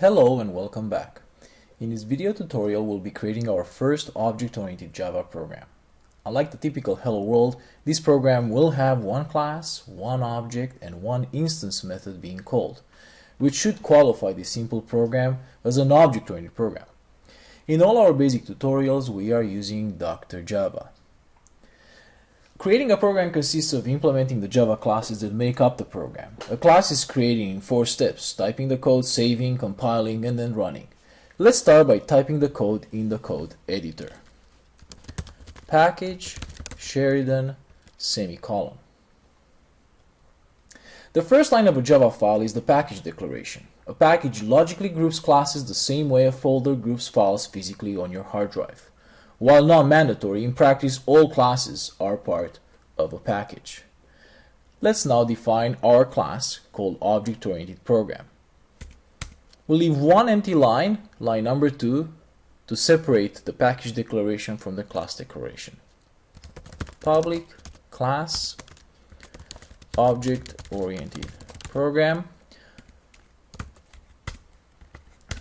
Hello and welcome back. In this video tutorial we'll be creating our first object-oriented Java program. Unlike the typical Hello World, this program will have one class, one object, and one instance method being called, which should qualify this simple program as an object-oriented program. In all our basic tutorials we are using Dr. Java. Creating a program consists of implementing the Java classes that make up the program. A class is created in four steps, typing the code, saving, compiling, and then running. Let's start by typing the code in the code editor. Package, Sheridan, semicolon. The first line of a Java file is the package declaration. A package logically groups classes the same way a folder groups files physically on your hard drive. While not mandatory, in practice all classes are part of a package. Let's now define our class called Object-Oriented Program. We'll leave one empty line, line number 2, to separate the package declaration from the class declaration. Public class object-oriented program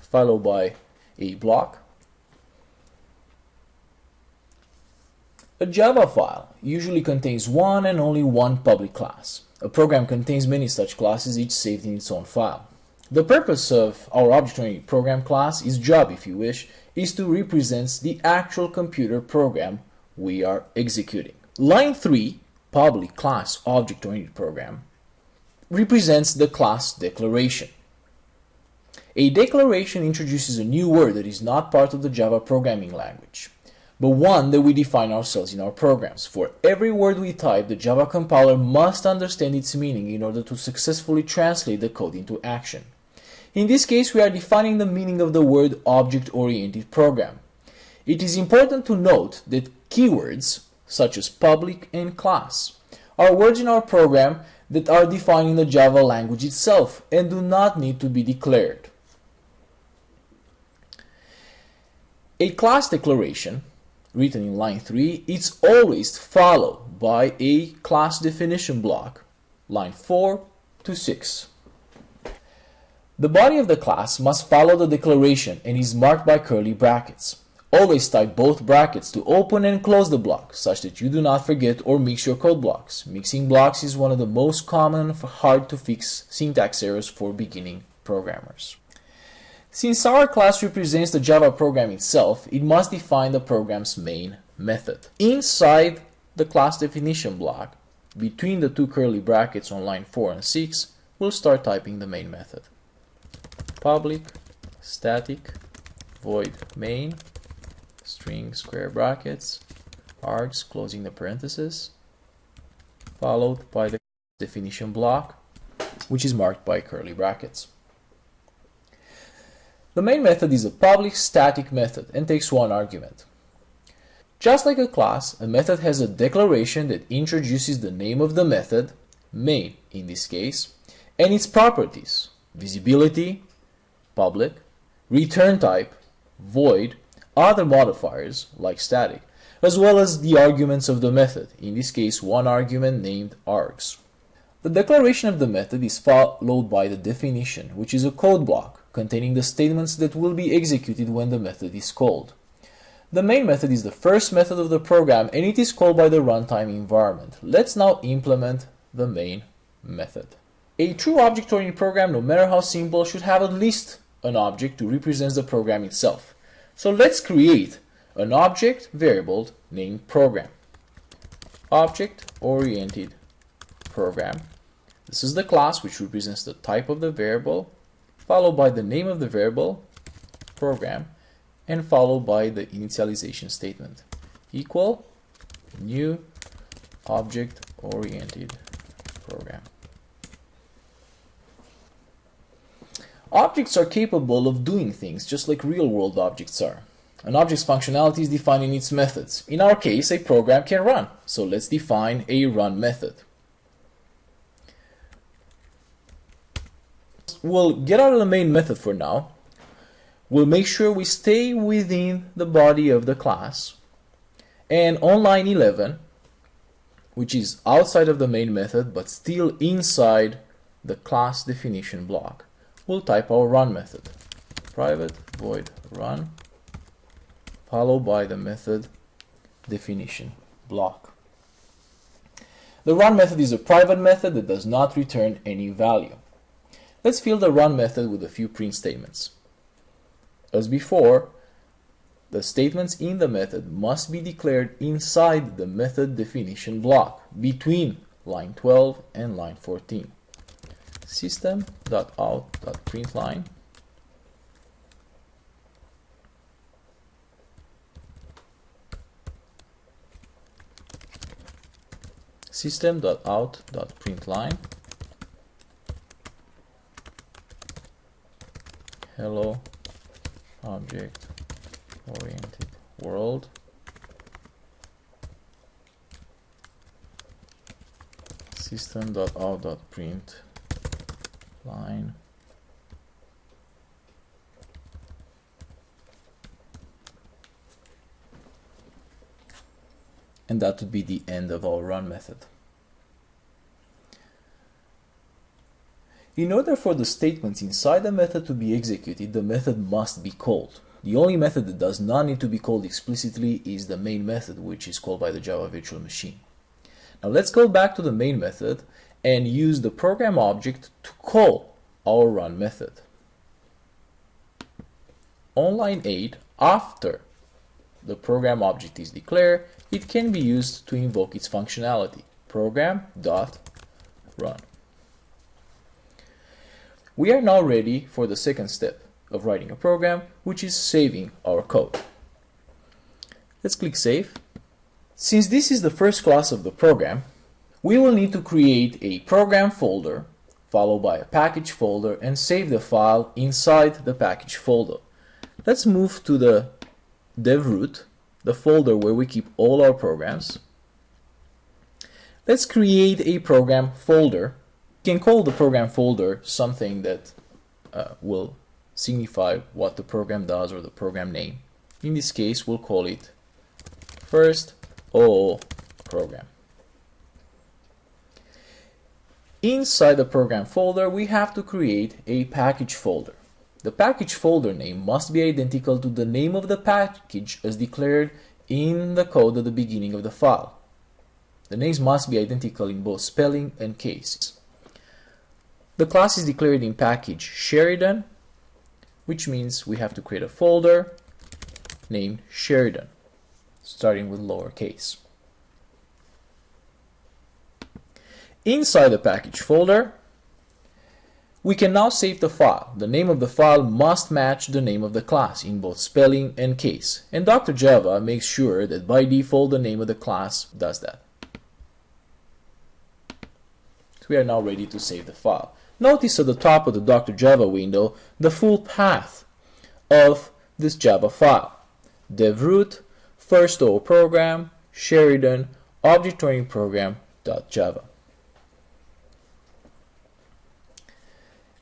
followed by a block A Java file usually contains one and only one public class. A program contains many such classes, each saved in its own file. The purpose of our object-oriented program class, is job if you wish, is to represent the actual computer program we are executing. Line 3, public class object-oriented program, represents the class declaration. A declaration introduces a new word that is not part of the Java programming language but one that we define ourselves in our programs. For every word we type, the Java compiler must understand its meaning in order to successfully translate the code into action. In this case, we are defining the meaning of the word object-oriented program. It is important to note that keywords, such as public and class, are words in our program that are defined in the Java language itself and do not need to be declared. A class declaration written in line 3, it's always followed by a class definition block, line 4 to 6. The body of the class must follow the declaration and is marked by curly brackets. Always type both brackets to open and close the block, such that you do not forget or mix your code blocks. Mixing blocks is one of the most common hard to fix syntax errors for beginning programmers. Since our class represents the Java program itself, it must define the program's main method. Inside the class definition block, between the two curly brackets on line 4 and 6, we'll start typing the main method. Public static void main string square brackets args closing the parenthesis followed by the definition block which is marked by curly brackets. The main method is a public static method and takes one argument. Just like a class, a method has a declaration that introduces the name of the method, main in this case, and its properties, visibility, public, return type, void, other modifiers like static, as well as the arguments of the method, in this case one argument named args. The declaration of the method is followed by the definition, which is a code block containing the statements that will be executed when the method is called. The main method is the first method of the program and it is called by the runtime environment. Let's now implement the main method. A true object-oriented program, no matter how simple, should have at least an object to represent the program itself. So let's create an object variable named program. Object-oriented program. This is the class which represents the type of the variable followed by the name of the variable program and followed by the initialization statement equal new object oriented program. Objects are capable of doing things just like real world objects are. An object's functionality is defined in its methods. In our case, a program can run. So let's define a run method. We'll get out of the main method for now. We'll make sure we stay within the body of the class. And on line 11, which is outside of the main method but still inside the class definition block, we'll type our run method. private void run followed by the method definition block. The run method is a private method that does not return any value. Let's fill the run method with a few print statements. As before, the statements in the method must be declared inside the method definition block between line 12 and line 14. System.out.println system.out.println hello. Object oriented world. System.out.print line. And that would be the end of our run method. In order for the statements inside a method to be executed, the method must be called. The only method that does not need to be called explicitly is the main method, which is called by the Java Virtual Machine. Now let's go back to the main method and use the program object to call our run method. On line 8, after the program object is declared, it can be used to invoke its functionality, program.run. We are now ready for the second step of writing a program, which is saving our code. Let's click Save. Since this is the first class of the program, we will need to create a program folder, followed by a package folder, and save the file inside the package folder. Let's move to the dev root the folder where we keep all our programs. Let's create a program folder. Can call the program folder something that uh, will signify what the program does or the program name. In this case, we'll call it first OO program. Inside the program folder, we have to create a package folder. The package folder name must be identical to the name of the package as declared in the code at the beginning of the file. The names must be identical in both spelling and case. The class is declared in package Sheridan, which means we have to create a folder named Sheridan, starting with lowercase. Inside the package folder, we can now save the file. The name of the file must match the name of the class in both spelling and case. And Dr. Java makes sure that by default the name of the class does that. So we are now ready to save the file. Notice at the top of the Dr. Java window the full path of this Java file. devroot, first O program, Sheridan, object-oriented program.java.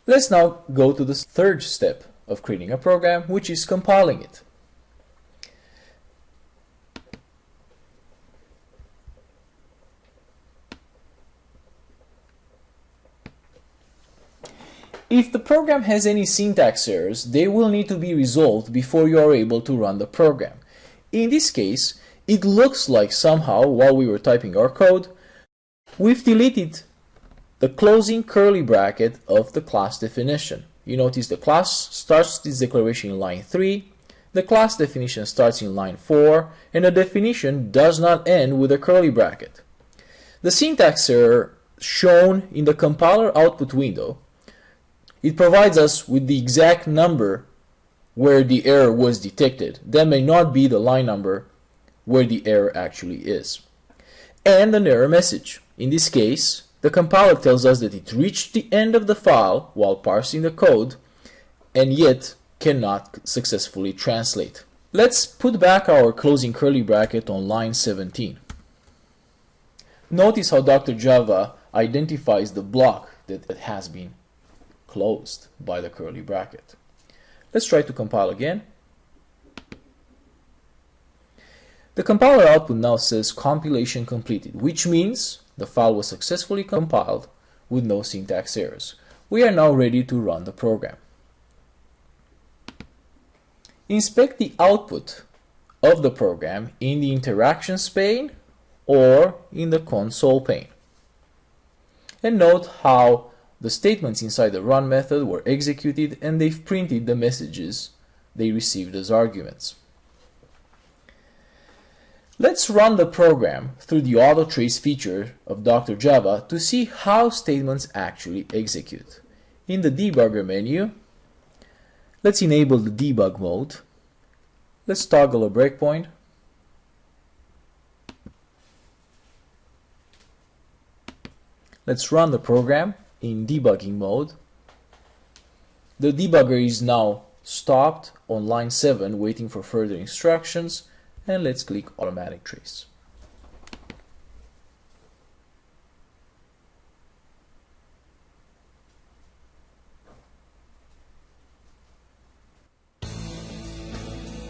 Let's now go to the third step of creating a program, which is compiling it. If the program has any syntax errors, they will need to be resolved before you are able to run the program. In this case, it looks like somehow, while we were typing our code, we've deleted the closing curly bracket of the class definition. You notice the class starts this declaration in line 3, the class definition starts in line 4, and the definition does not end with a curly bracket. The syntax error shown in the compiler output window, it provides us with the exact number where the error was detected. That may not be the line number where the error actually is. And an error message. In this case, the compiler tells us that it reached the end of the file while parsing the code and yet cannot successfully translate. Let's put back our closing curly bracket on line 17. Notice how Dr. Java identifies the block that it has been closed by the curly bracket. Let's try to compile again. The compiler output now says compilation completed, which means the file was successfully compiled with no syntax errors. We are now ready to run the program. Inspect the output of the program in the interactions pane or in the console pane. And note how the statements inside the run method were executed and they've printed the messages they received as arguments. Let's run the program through the auto trace feature of Dr. Java to see how statements actually execute. In the debugger menu, let's enable the debug mode. Let's toggle a breakpoint. Let's run the program in debugging mode. The debugger is now stopped on line 7 waiting for further instructions and let's click automatic trace.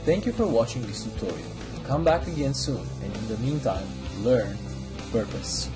Thank you for watching this tutorial. Come back again soon and in the meantime, learn purpose.